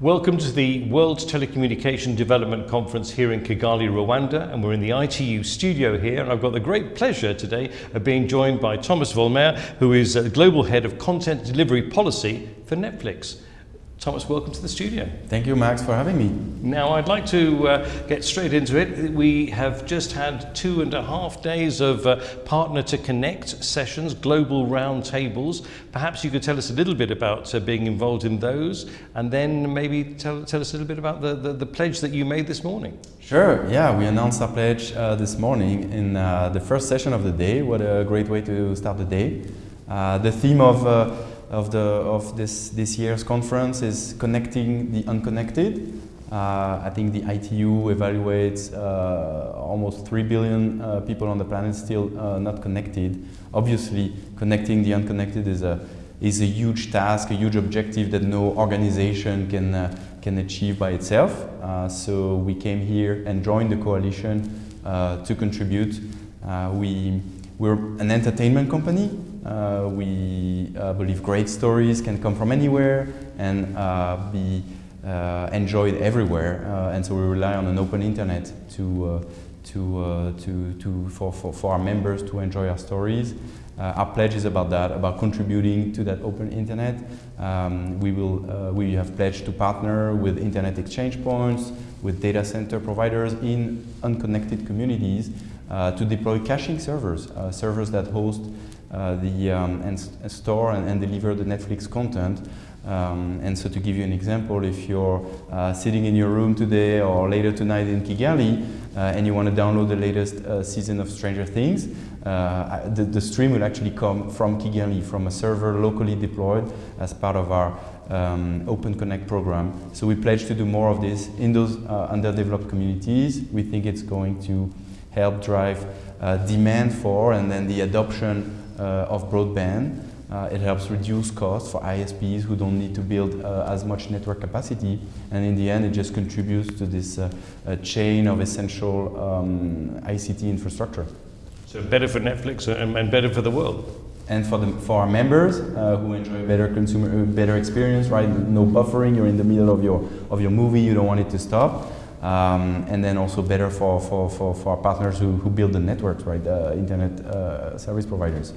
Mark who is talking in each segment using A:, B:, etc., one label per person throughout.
A: Welcome to the World Telecommunication Development Conference here in Kigali, Rwanda, and we're in the ITU studio here, and I've got the great pleasure today of being joined by Thomas Vollmer, who is uh, Global Head of Content Delivery Policy for Netflix. Thomas, welcome to the studio.
B: Thank you, Max, for having me.
A: Now, I'd like to uh, get straight into it. We have just had two and a half days of uh, Partner to Connect sessions, global roundtables. Perhaps you could tell us a little bit about uh, being involved in those, and then maybe tell, tell us a little bit about the, the, the, pledge that you made this morning.
B: Sure, yeah, we announced our pledge uh, this morning in uh, the first session of the day. What a great way to start the day. Uh, the theme of of, the, of this, this year's conference is connecting the unconnected. Uh, I think the ITU evaluates uh, almost 3 billion uh, people on the planet still uh, not connected. Obviously, connecting the unconnected is a, is a huge task, a huge objective that no organization can, uh, can achieve by itself. Uh, so we came here and joined the coalition to contribute. we, we're an entertainment company, uh, we uh, believe great stories can come from anywhere and uh, be uh, enjoyed everywhere. Uh, and so we rely on an open internet to, uh, to, to, to, for, for, for our members to enjoy our stories. our pledge is about that, about contributing to that open internet. Um, we, will, we have pledged to partner with internet exchange points, with data center providers in unconnected communities to deploy caching servers, servers that host the um, and, store and, and, deliver the Netflix content. Um, and so to give you an example, if you're uh, sitting in your room today or later tonight in Kigali uh, and you want to download the latest uh, season of Stranger Things, uh, the, the, stream will actually come from Kigali, from a server locally deployed as part of our um, Open Connect program. So we pledge to do more of this in those uh, underdeveloped communities. We think it's going to help drive demand for and then the adoption uh, of broadband. Uh, it helps reduce costs for ISPs who don't need to build uh, as much network capacity. And in the end, it just contributes to this chain of essential um, ICT infrastructure.
A: So better for Netflix and, and better for the world
B: and for the for our members uh, who enjoy better consumer better experience right no buffering you're in the middle of your of your movie you don't want it to stop um, and then also better for, for, for, for our partners who, who build the networks, right, the internet uh, service providers.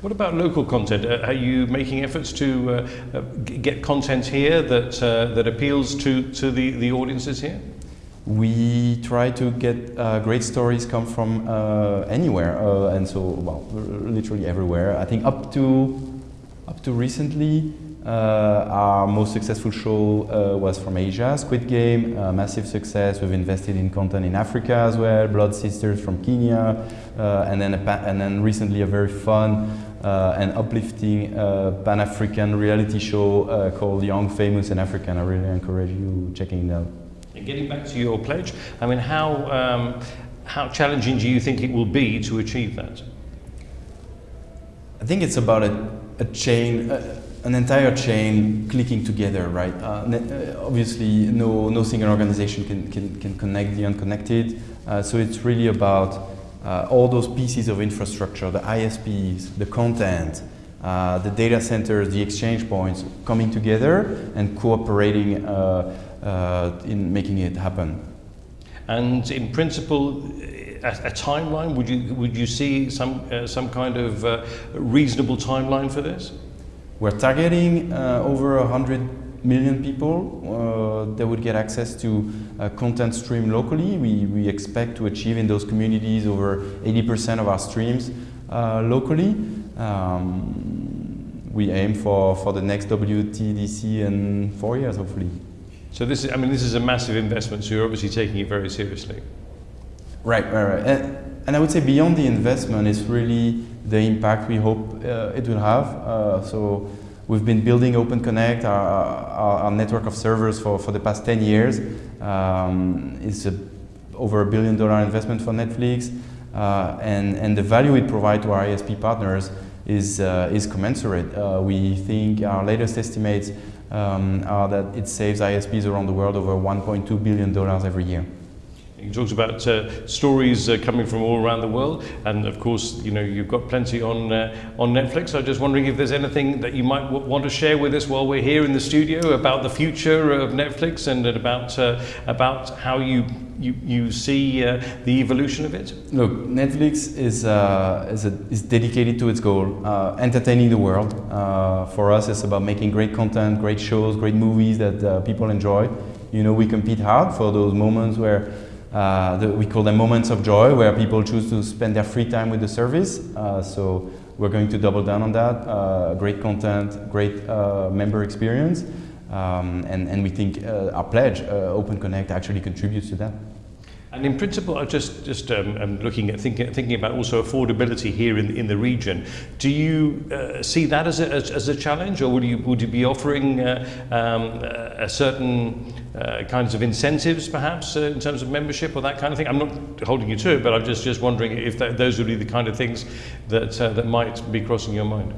A: What about local content? Uh, are you making efforts to uh, uh get content here that, uh, that appeals to, to the, the audiences here?
B: We try to get uh, great stories come from anywhere, and so, well, literally everywhere. I think up to, up to recently, uh, our most successful show uh, was from Asia, Squid Game, massive success. We've invested in content in Africa as well, Blood Sisters from Kenya, uh, and, then and then recently a very fun uh, and uplifting uh, Pan-African reality show called Young, Famous and African. I really encourage you checking it out.
A: And getting back to your pledge, I mean, how, um, how challenging do you think it will be to achieve that?
B: I think it's about a, a chain, an entire chain clicking together, right? Uh, uh, obviously, no, no single organization can, can, can connect the unconnected. Uh, so it's really about uh, all those pieces of infrastructure, the ISPs, the content, uh, the data centers, the exchange points coming together and cooperating uh, in making it happen.
A: And in principle, a, a, timeline, would you, would you see some, some kind of reasonable timeline for this?
B: We're targeting uh, over 100 million people uh, that would get access to uh, content stream locally. We, we expect to achieve in those communities over 80% of our streams uh, locally. Um, we aim for, for the next WTDC in four years, hopefully.
A: So this is, I mean, this is a massive investment, so you're obviously taking it very seriously.
B: Right, right, right. And, and I would say beyond the investment is really the impact we hope uh, it will have. Uh, so we've been building Open Connect, our, our, our, network of servers for, for the past 10 years. Um, it's a, over a billion dollar investment for Netflix. Uh, and, and the value it provides to our ISP partners is, uh, is commensurate. Uh, we think our latest estimates um, are that it saves ISPs around the world over $1.2 billion every year.
A: You talked about uh, stories uh, coming from all around the world, and of course, you know you've got plenty on uh, on Netflix. I'm just wondering if there's anything that you might want to share with us while we're here in the studio about the future of Netflix and about uh, about how you you, you see uh, the evolution of it.
B: Look, Netflix is uh, is, a, is dedicated to its goal, entertaining the world. for us, it's about making great content, great shows, great movies that people enjoy. You know, we compete hard for those moments where uh, the, we call them moments of joy where people choose to spend their free time with the service. Uh, so we're going to double down on that. Uh, great content, great uh, member experience. Um, and, and we think uh, our pledge, Open Connect, actually contributes to that.
A: And in principle, I'm just just um, I'm looking at thinking thinking about also affordability here in in the region. Do you uh, see that as a as, as, a challenge, or would you would you be offering uh, um, a certain uh, kinds of incentives, perhaps uh, in terms of membership or that kind of thing? I'm not holding you to it, but I'm just just wondering if that, those would be the kind of things that uh, that might be crossing your mind.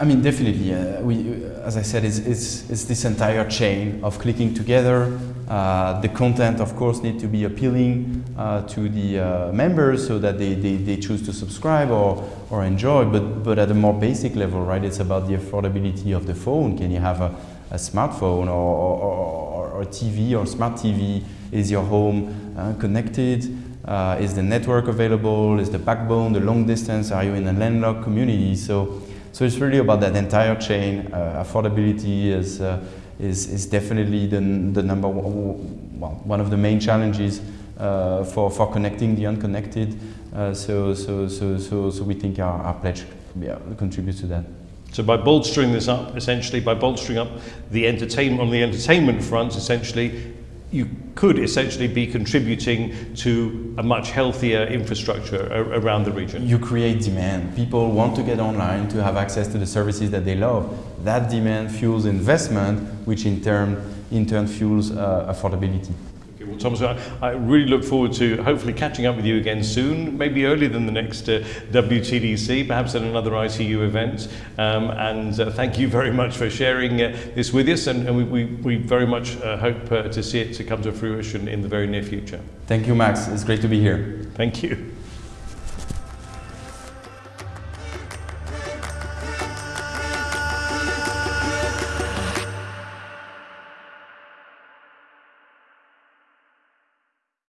B: I mean, definitely. Uh, we, as I said, it's, it's, it's, this entire chain of clicking together. Uh, the content, of course, need to be appealing uh, to the members so that they, they, they, choose to subscribe or, or enjoy. But, but at a more basic level, right, it's about the affordability of the phone. Can you have a, a smartphone or, or, or, TV or smart TV? Is your home uh, connected? Uh, is the network available? Is the backbone, the long distance? Are you in a landlocked community? So so it's really about that entire chain. Uh, affordability is, uh, is, is definitely the, the number one, well, one of the main challenges uh, for, for connecting the unconnected. So, so, so, so, so we think our, our pledge yeah, contributes to that.
A: So by bolstering this up, essentially, by bolstering up the entertainment on the entertainment front, essentially, you could essentially be contributing to a much healthier infrastructure around the region.
B: You create demand. People want to get online to have access to the services that they love. That demand fuels investment, which in turn, in turn fuels uh, affordability.
A: Thomas, I, I, really look forward to hopefully catching up with you again soon, maybe earlier than the next uh, WTDC, perhaps at another ITU event. Um, and uh, thank you very much for sharing uh, this with us, and, and we, we, we, very much uh, hope uh, to see it to come to fruition in the very near future.
B: Thank you, Max. It's great to be here.
A: Thank you.